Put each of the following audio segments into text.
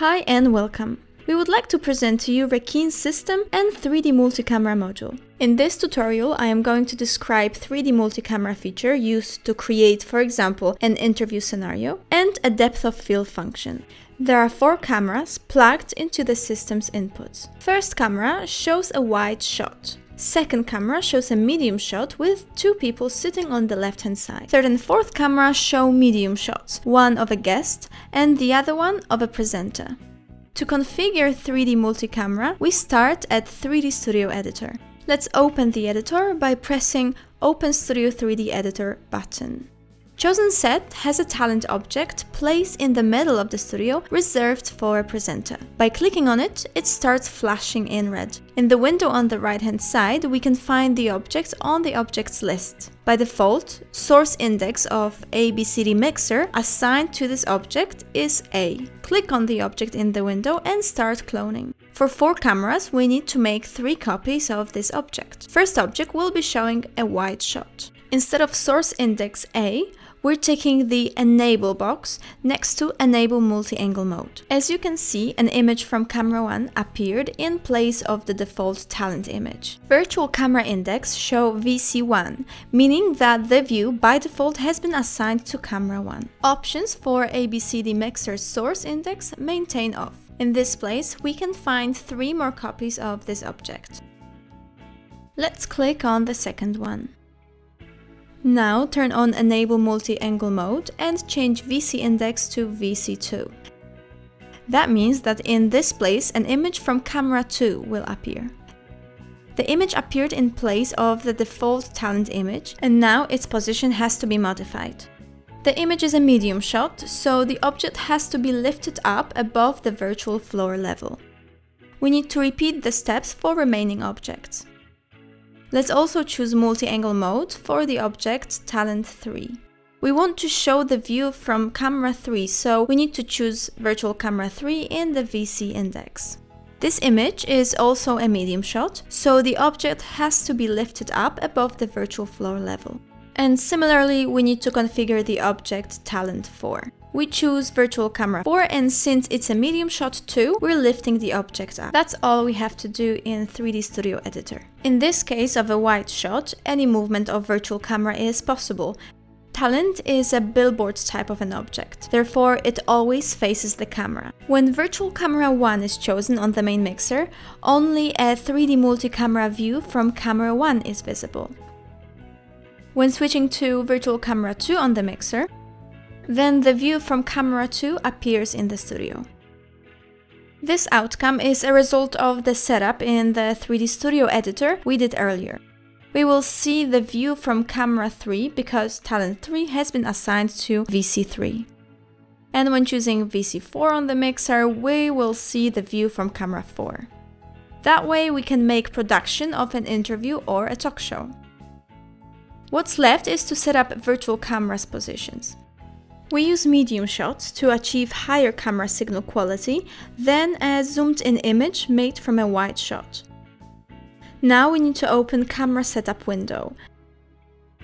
Hi and welcome. We would like to present to you Reckeen system and 3D multi-camera module. In this tutorial, I am going to describe 3D multi-camera feature used to create, for example, an interview scenario and a depth of field function. There are four cameras plugged into the system's inputs. First camera shows a wide shot. Second camera shows a medium shot with two people sitting on the left hand side. Third and fourth camera show medium shots, one of a guest and the other one of a presenter. To configure 3D multi-camera, we start at 3D Studio Editor. Let's open the editor by pressing Open Studio 3D Editor button. Chosen set has a talent object placed in the middle of the studio reserved for a presenter. By clicking on it, it starts flashing in red. In the window on the right hand side, we can find the objects on the objects list. By default, source index of ABCD mixer assigned to this object is A. Click on the object in the window and start cloning. For four cameras, we need to make three copies of this object. First object will be showing a wide shot. Instead of source index A, we're taking the Enable box next to Enable Multi-Angle Mode. As you can see, an image from camera 1 appeared in place of the default talent image. Virtual camera index show VC1, meaning that the view by default has been assigned to camera 1. Options for ABCD Mixer source index maintain off. In this place, we can find three more copies of this object. Let's click on the second one. Now turn on Enable Multi-Angle Mode and change VC Index to VC2. That means that in this place an image from camera 2 will appear. The image appeared in place of the default talent image and now its position has to be modified. The image is a medium shot, so the object has to be lifted up above the virtual floor level. We need to repeat the steps for remaining objects. Let's also choose multi-angle mode for the object Talent 3. We want to show the view from camera 3, so we need to choose virtual camera 3 in the VC index. This image is also a medium shot, so the object has to be lifted up above the virtual floor level. And similarly, we need to configure the object Talent 4. We choose virtual camera 4 and since it's a medium shot too, we're lifting the object up. That's all we have to do in 3D Studio Editor. In this case of a wide shot, any movement of virtual camera is possible. Talent is a billboard type of an object, therefore it always faces the camera. When Virtual Camera 1 is chosen on the main mixer, only a 3D multi-camera view from camera 1 is visible. When switching to Virtual Camera 2 on the mixer, then the view from camera 2 appears in the studio. This outcome is a result of the setup in the 3D Studio editor we did earlier. We will see the view from camera 3 because Talent 3 has been assigned to VC3. And when choosing VC4 on the mixer, we will see the view from camera 4. That way we can make production of an interview or a talk show. What's left is to set up virtual cameras positions. We use medium shots to achieve higher camera signal quality than a zoomed-in image made from a wide shot. Now we need to open Camera Setup window.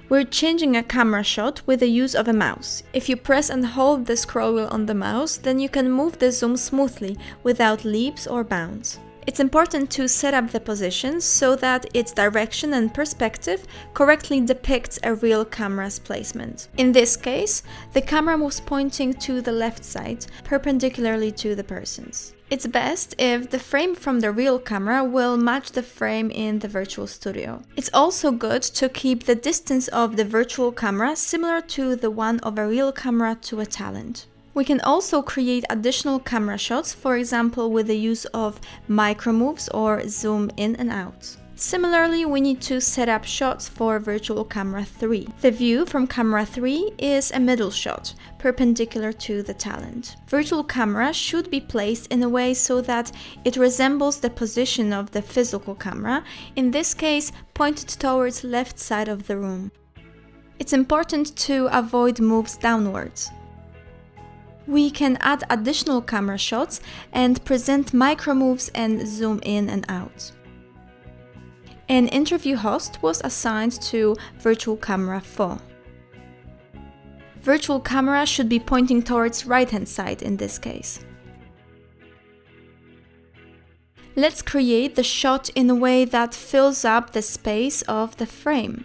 We're changing a camera shot with the use of a mouse. If you press and hold the scroll wheel on the mouse, then you can move the zoom smoothly without leaps or bounds. It's important to set up the positions so that its direction and perspective correctly depicts a real camera's placement. In this case, the camera was pointing to the left side, perpendicularly to the person's. It's best if the frame from the real camera will match the frame in the virtual studio. It's also good to keep the distance of the virtual camera similar to the one of a real camera to a talent. We can also create additional camera shots, for example with the use of micro moves or zoom in and out. Similarly, we need to set up shots for Virtual Camera 3. The view from Camera 3 is a middle shot, perpendicular to the talent. Virtual Camera should be placed in a way so that it resembles the position of the physical camera, in this case pointed towards left side of the room. It's important to avoid moves downwards. We can add additional camera shots and present micro moves and zoom in and out. An interview host was assigned to Virtual Camera 4. Virtual camera should be pointing towards right hand side in this case. Let's create the shot in a way that fills up the space of the frame.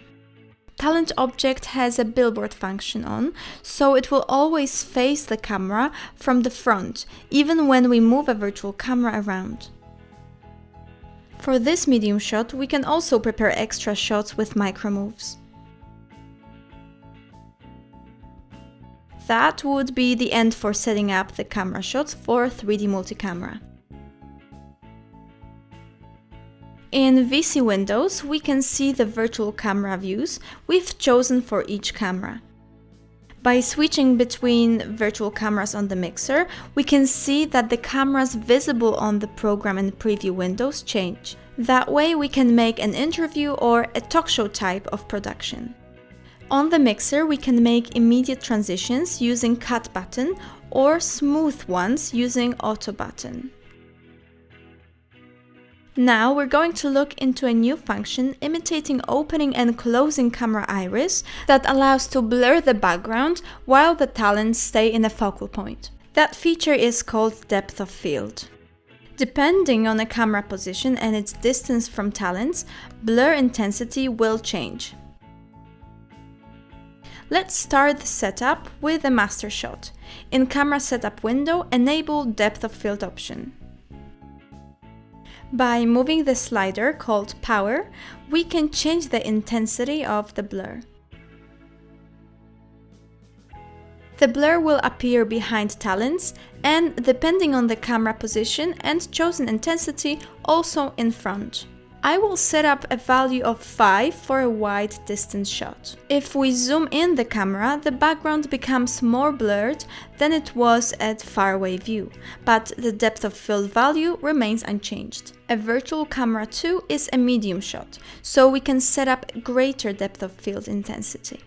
The talent object has a billboard function on, so it will always face the camera from the front, even when we move a virtual camera around. For this medium shot, we can also prepare extra shots with micro moves. That would be the end for setting up the camera shots for 3D multi-camera. In VC Windows, we can see the virtual camera views we've chosen for each camera. By switching between virtual cameras on the mixer, we can see that the cameras visible on the program and preview windows change. That way we can make an interview or a talk show type of production. On the mixer, we can make immediate transitions using cut button or smooth ones using auto button. Now we're going to look into a new function imitating opening and closing camera iris that allows to blur the background while the talents stay in a focal point. That feature is called depth of field. Depending on a camera position and its distance from talents, blur intensity will change. Let's start the setup with a master shot. In camera setup window, enable depth of field option. By moving the slider called Power, we can change the intensity of the blur. The blur will appear behind talents and, depending on the camera position and chosen intensity, also in front. I will set up a value of 5 for a wide distance shot. If we zoom in the camera, the background becomes more blurred than it was at faraway view, but the depth of field value remains unchanged. A virtual camera 2 is a medium shot, so we can set up greater depth of field intensity.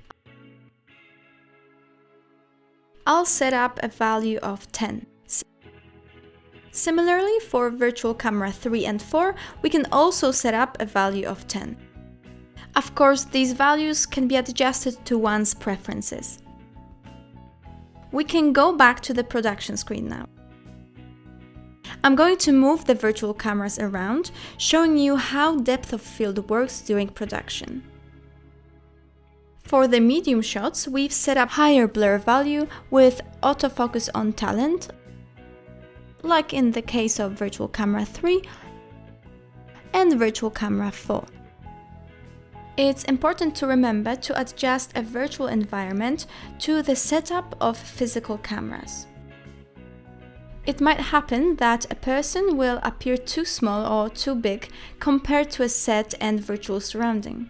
I'll set up a value of 10. Similarly, for virtual camera 3 and 4, we can also set up a value of 10. Of course, these values can be adjusted to one's preferences. We can go back to the production screen now. I'm going to move the virtual cameras around, showing you how depth of field works during production. For the medium shots, we've set up higher blur value with autofocus on talent like in the case of Virtual Camera 3 and Virtual Camera 4. It's important to remember to adjust a virtual environment to the setup of physical cameras. It might happen that a person will appear too small or too big compared to a set and virtual surrounding.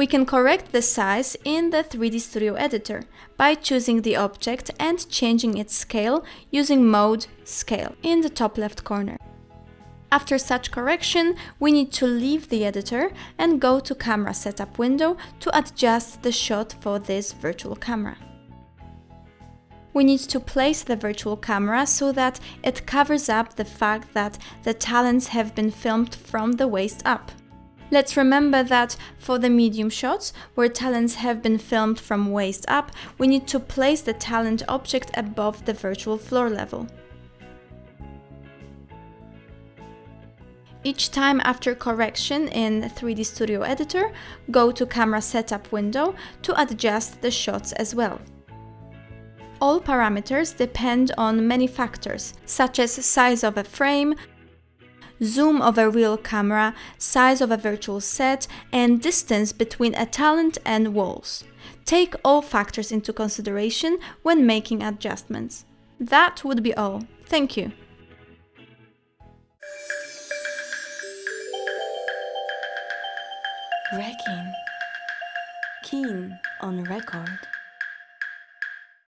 We can correct the size in the 3D Studio Editor by choosing the object and changing its scale using Mode Scale in the top left corner. After such correction, we need to leave the editor and go to Camera Setup window to adjust the shot for this virtual camera. We need to place the virtual camera so that it covers up the fact that the talents have been filmed from the waist up. Let's remember that for the medium shots, where talents have been filmed from waist up, we need to place the talent object above the virtual floor level. Each time after correction in 3D Studio Editor, go to Camera Setup window to adjust the shots as well. All parameters depend on many factors, such as size of a frame, zoom of a real camera, size of a virtual set, and distance between a talent and walls. Take all factors into consideration when making adjustments. That would be all. Thank you. Reckeen. Keen on record.